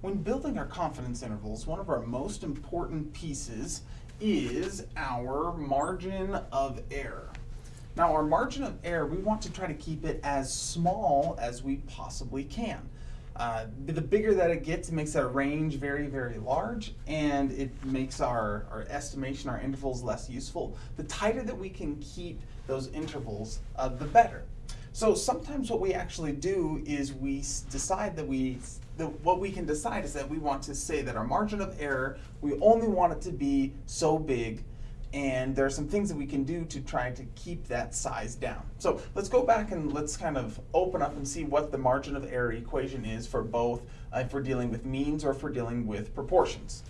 when building our confidence intervals, one of our most important pieces is our margin of error. Now our margin of error, we want to try to keep it as small as we possibly can. Uh, the bigger that it gets, it makes our range very, very large, and it makes our, our estimation, our intervals less useful. The tighter that we can keep those intervals, uh, the better. So sometimes what we actually do is we decide that we, the, what we can decide is that we want to say that our margin of error, we only want it to be so big and there are some things that we can do to try to keep that size down. So let's go back and let's kind of open up and see what the margin of error equation is for both uh, if we're dealing with means or if we're dealing with proportions.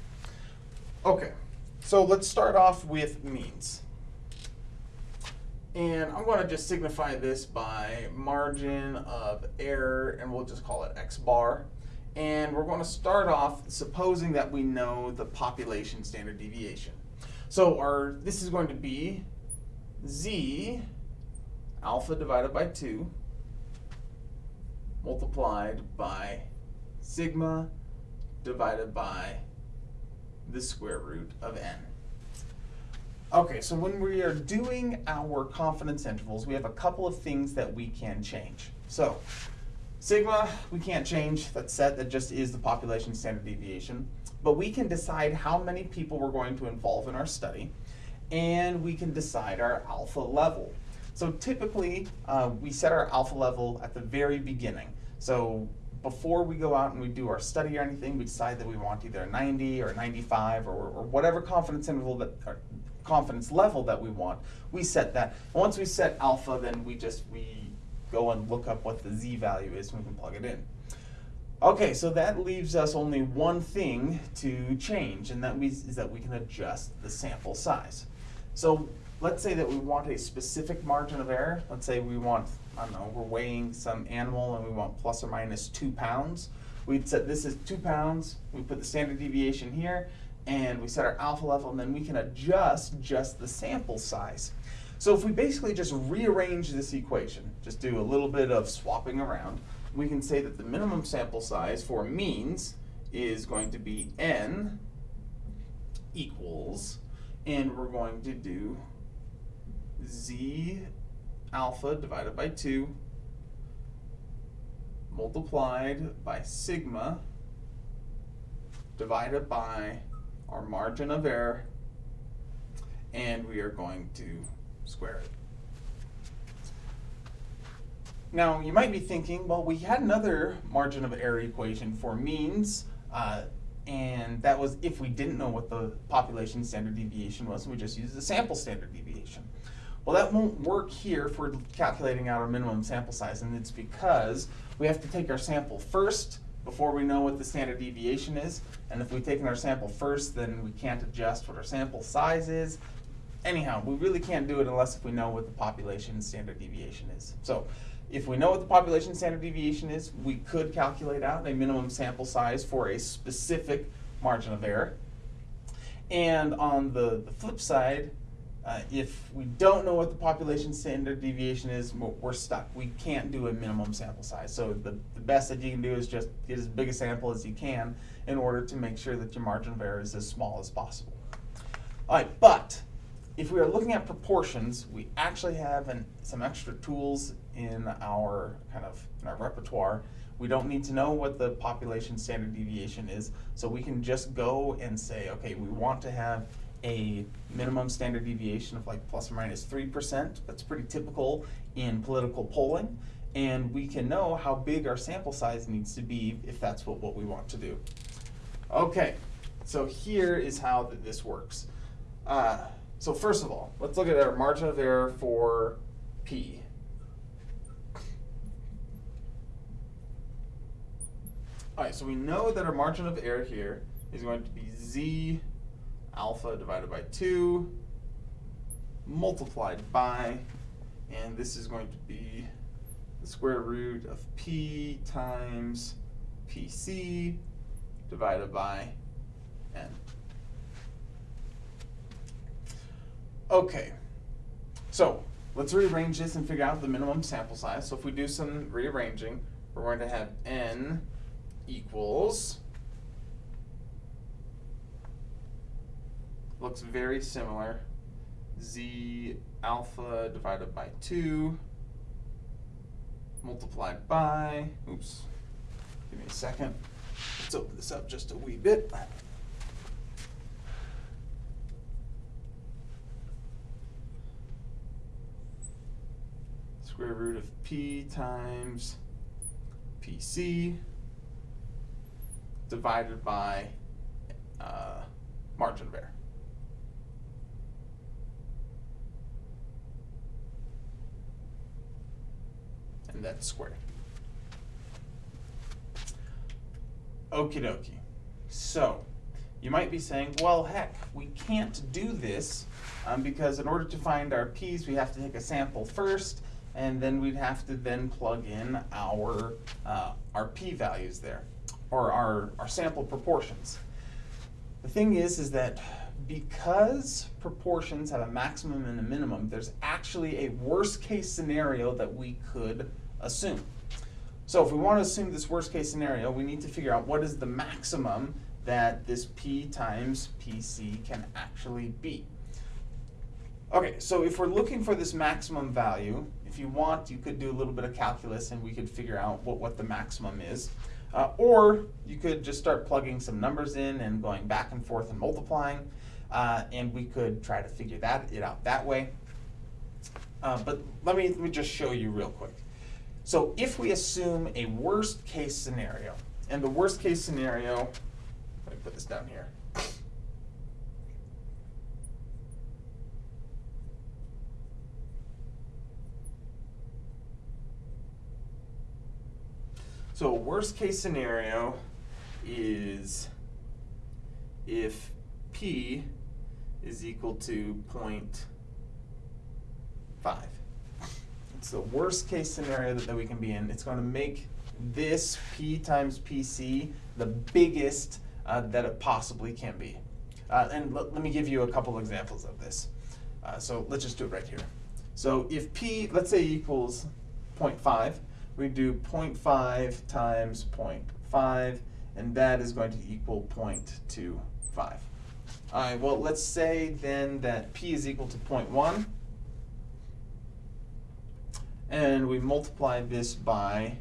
Okay, so let's start off with means. And I'm going to just signify this by margin of error, and we'll just call it x bar. And we're going to start off supposing that we know the population standard deviation. So our this is going to be z alpha divided by 2 multiplied by sigma divided by the square root of n. Okay, so when we are doing our confidence intervals, we have a couple of things that we can change. So sigma, we can't change, that's set, that just is the population standard deviation but we can decide how many people we're going to involve in our study, and we can decide our alpha level. So typically, uh, we set our alpha level at the very beginning. So before we go out and we do our study or anything, we decide that we want either 90 or 95 or, or whatever confidence interval that, confidence level that we want, we set that. Once we set alpha, then we just, we go and look up what the z value is and we can plug it in. Okay, so that leaves us only one thing to change, and that we, is that we can adjust the sample size. So let's say that we want a specific margin of error. Let's say we want, I don't know, we're weighing some animal and we want plus or minus two pounds. We'd set this as two pounds, we put the standard deviation here, and we set our alpha level, and then we can adjust just the sample size. So if we basically just rearrange this equation, just do a little bit of swapping around, we can say that the minimum sample size for means is going to be n equals, and we're going to do z alpha divided by 2 multiplied by sigma divided by our margin of error, and we are going to square it. Now, you might be thinking, well, we had another margin of error equation for means, uh, and that was if we didn't know what the population standard deviation was, and we just used the sample standard deviation. Well, that won't work here for calculating out our minimum sample size, and it's because we have to take our sample first before we know what the standard deviation is, and if we've taken our sample first, then we can't adjust what our sample size is. Anyhow, we really can't do it unless if we know what the population standard deviation is. So if we know what the population standard deviation is, we could calculate out a minimum sample size for a specific margin of error. And on the, the flip side, uh, if we don't know what the population standard deviation is, we're stuck. We can't do a minimum sample size. So the, the best that you can do is just get as big a sample as you can in order to make sure that your margin of error is as small as possible. All right, but if we are looking at proportions, we actually have an, some extra tools in our kind of in our repertoire. We don't need to know what the population standard deviation is, so we can just go and say, okay, we want to have a minimum standard deviation of like plus or minus 3%. That's pretty typical in political polling. And we can know how big our sample size needs to be if that's what, what we want to do. Okay, so here is how this works. Uh, so first of all, let's look at our margin of error for P. All right, so we know that our margin of error here is going to be Z alpha divided by 2 multiplied by, and this is going to be the square root of P times PC divided by N. Okay, so let's rearrange this and figure out the minimum sample size. So if we do some rearranging, we're going to have n equals looks very similar. Z alpha divided by 2 multiplied by, oops, give me a second. Let's open this up just a wee bit. Square root of P times PC divided by uh, margin of error. And that's squared. Okie dokie. So, you might be saying, well, heck, we can't do this um, because in order to find our p's, we have to take a sample first, and then we'd have to then plug in our, uh, our p-values there, or our, our sample proportions. The thing is, is that because proportions have a maximum and a minimum, there's actually a worst case scenario that we could assume. So if we want to assume this worst case scenario, we need to figure out what is the maximum that this P times PC can actually be. Okay, so if we're looking for this maximum value, if you want, you could do a little bit of calculus and we could figure out what, what the maximum is. Uh, or you could just start plugging some numbers in and going back and forth and multiplying, uh, and we could try to figure that it out that way. Uh, but let me, let me just show you real quick. So if we assume a worst case scenario, and the worst case scenario, let me put this down here. So a worst case scenario is if P is equal to 0.5. It's the worst case scenario that, that we can be in. It's going to make this P times PC the biggest uh, that it possibly can be. Uh, and let me give you a couple examples of this. Uh, so let's just do it right here. So if P, let's say equals 0.5, we do 0.5 times 0.5, and that is going to equal 0.25. All right, well, let's say then that P is equal to 0.1, and we multiply this by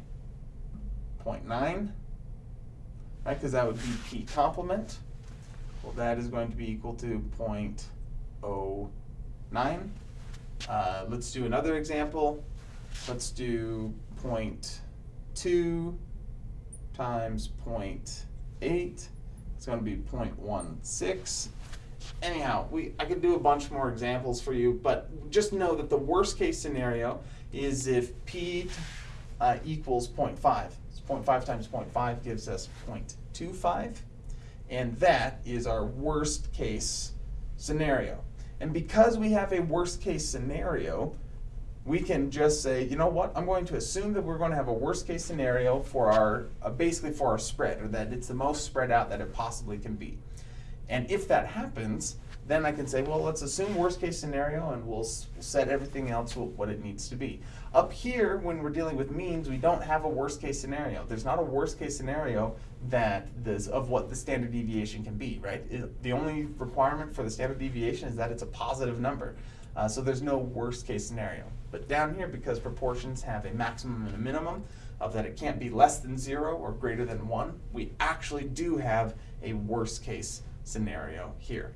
0.9, right, because that would be P complement. Well, that is going to be equal to 0.09. Uh, let's do another example. Let's do 0.2 times 0.8. It's going to be 0.16. Anyhow, we I could do a bunch more examples for you, but just know that the worst case scenario is if p uh, equals 0.5. So 0.5 times 0.5 gives us 0.25, and that is our worst case scenario. And because we have a worst case scenario, we can just say, you know what, I'm going to assume that we're going to have a worst case scenario for our, uh, basically for our spread, or that it's the most spread out that it possibly can be. And if that happens, then I can say, well, let's assume worst case scenario and we'll set everything else what it needs to be. Up here, when we're dealing with means, we don't have a worst case scenario. There's not a worst case scenario that this, of what the standard deviation can be, right? It, the only requirement for the standard deviation is that it's a positive number. Uh, so there's no worst case scenario. But down here, because proportions have a maximum and a minimum of that it can't be less than zero or greater than one, we actually do have a worst case scenario here.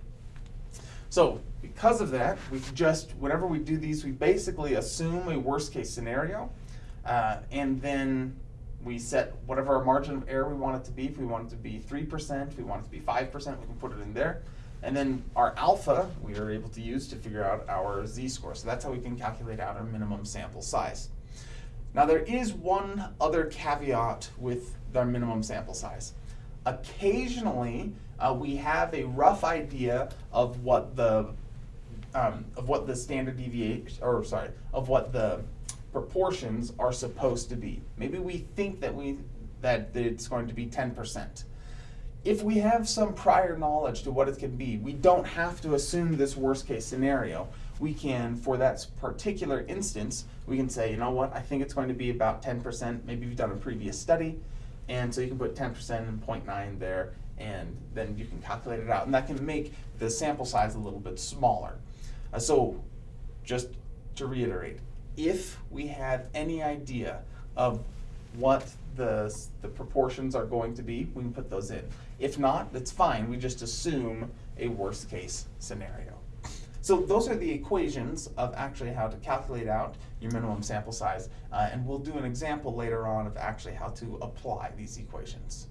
So because of that, we just, whenever we do these, we basically assume a worst case scenario, uh, and then we set whatever our margin of error we want it to be. If we want it to be 3%, if we want it to be 5%, we can put it in there. And then our alpha we are able to use to figure out our z-score. So that's how we can calculate out our minimum sample size. Now there is one other caveat with our minimum sample size. Occasionally, uh, we have a rough idea of what the um, of what the standard deviation, or sorry, of what the proportions are supposed to be. Maybe we think that we that it's going to be 10% if we have some prior knowledge to what it can be, we don't have to assume this worst case scenario. We can, for that particular instance, we can say, you know what, I think it's going to be about 10%. Maybe we've done a previous study. And so you can put ten percent and 0.9 there, and then you can calculate it out, and that can make the sample size a little bit smaller. Uh, so, just to reiterate, if we have any idea of what the, the proportions are going to be, we can put those in. If not, that's fine, we just assume a worst case scenario. So those are the equations of actually how to calculate out your minimum sample size, uh, and we'll do an example later on of actually how to apply these equations.